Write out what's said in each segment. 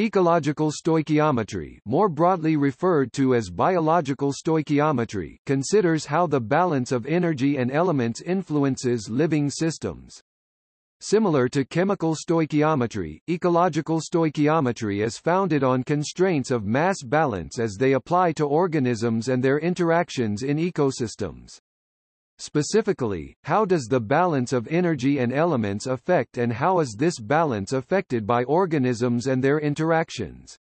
Ecological stoichiometry more broadly referred to as biological stoichiometry considers how the balance of energy and elements influences living systems. Similar to chemical stoichiometry, ecological stoichiometry is founded on constraints of mass balance as they apply to organisms and their interactions in ecosystems. Specifically, how does the balance of energy and elements affect and how is this balance affected by organisms and their interactions?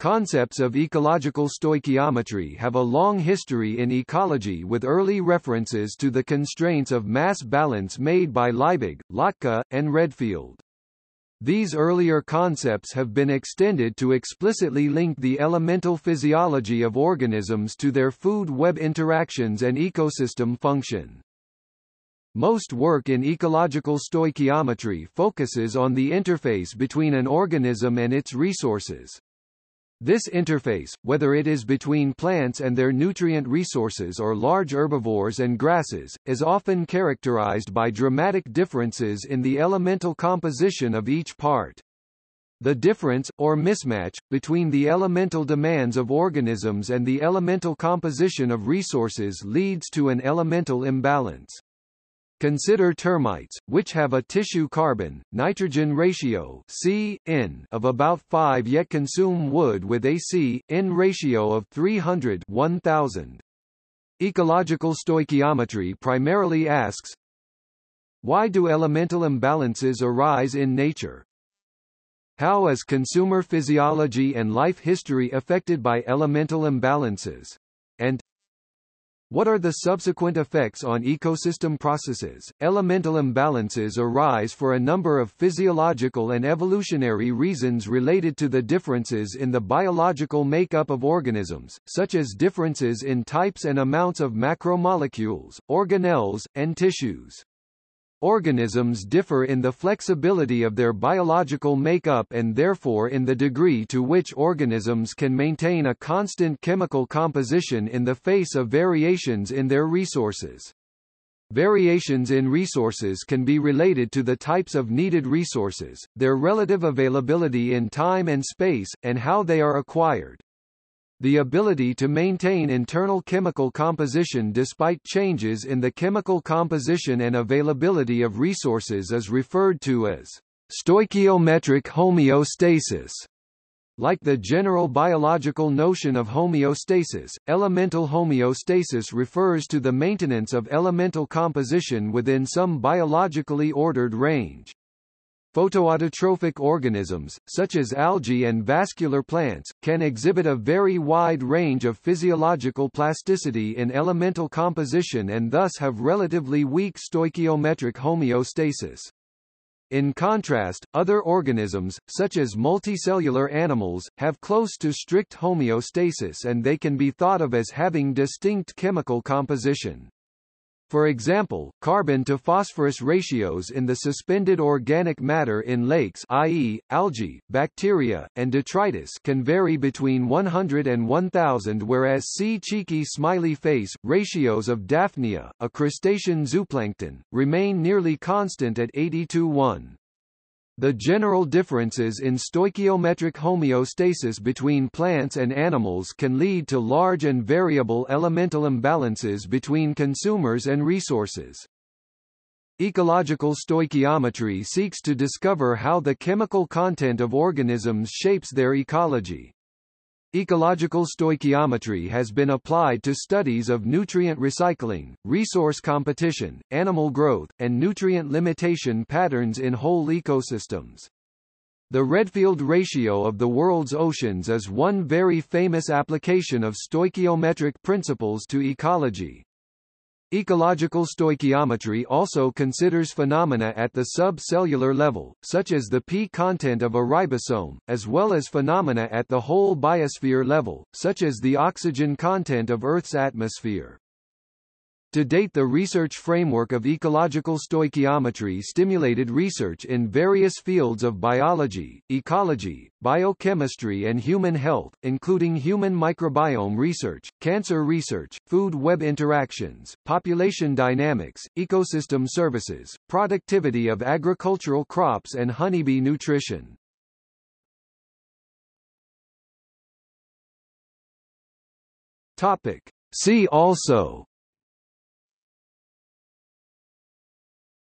Concepts of ecological stoichiometry have a long history in ecology with early references to the constraints of mass balance made by Liebig, Lotka, and Redfield. These earlier concepts have been extended to explicitly link the elemental physiology of organisms to their food-web interactions and ecosystem function. Most work in ecological stoichiometry focuses on the interface between an organism and its resources. This interface, whether it is between plants and their nutrient resources or large herbivores and grasses, is often characterized by dramatic differences in the elemental composition of each part. The difference, or mismatch, between the elemental demands of organisms and the elemental composition of resources leads to an elemental imbalance. Consider termites, which have a tissue carbon-nitrogen ratio C, N of about 5 yet consume wood with a C, N ratio of 300 1000. Ecological stoichiometry primarily asks, Why do elemental imbalances arise in nature? How is consumer physiology and life history affected by elemental imbalances? And what are the subsequent effects on ecosystem processes? Elemental imbalances arise for a number of physiological and evolutionary reasons related to the differences in the biological makeup of organisms, such as differences in types and amounts of macromolecules, organelles, and tissues. Organisms differ in the flexibility of their biological makeup and therefore in the degree to which organisms can maintain a constant chemical composition in the face of variations in their resources. Variations in resources can be related to the types of needed resources, their relative availability in time and space, and how they are acquired. The ability to maintain internal chemical composition despite changes in the chemical composition and availability of resources is referred to as stoichiometric homeostasis. Like the general biological notion of homeostasis, elemental homeostasis refers to the maintenance of elemental composition within some biologically ordered range. Photoautotrophic organisms, such as algae and vascular plants, can exhibit a very wide range of physiological plasticity in elemental composition and thus have relatively weak stoichiometric homeostasis. In contrast, other organisms, such as multicellular animals, have close to strict homeostasis and they can be thought of as having distinct chemical composition. For example, carbon to phosphorus ratios in the suspended organic matter in lakes i.e., algae, bacteria, and detritus can vary between 100 and 1000 whereas C. cheeky smiley face, ratios of Daphnia, a crustacean zooplankton, remain nearly constant at 80 to 1. The general differences in stoichiometric homeostasis between plants and animals can lead to large and variable elemental imbalances between consumers and resources. Ecological stoichiometry seeks to discover how the chemical content of organisms shapes their ecology. Ecological stoichiometry has been applied to studies of nutrient recycling, resource competition, animal growth, and nutrient limitation patterns in whole ecosystems. The Redfield ratio of the world's oceans is one very famous application of stoichiometric principles to ecology. Ecological stoichiometry also considers phenomena at the subcellular level, such as the P content of a ribosome, as well as phenomena at the whole biosphere level, such as the oxygen content of Earth's atmosphere. To date the research framework of ecological stoichiometry stimulated research in various fields of biology, ecology, biochemistry and human health, including human microbiome research, cancer research, food-web interactions, population dynamics, ecosystem services, productivity of agricultural crops and honeybee nutrition. Topic. See also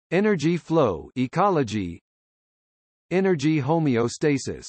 Energy flow ecology. Energy homeostasis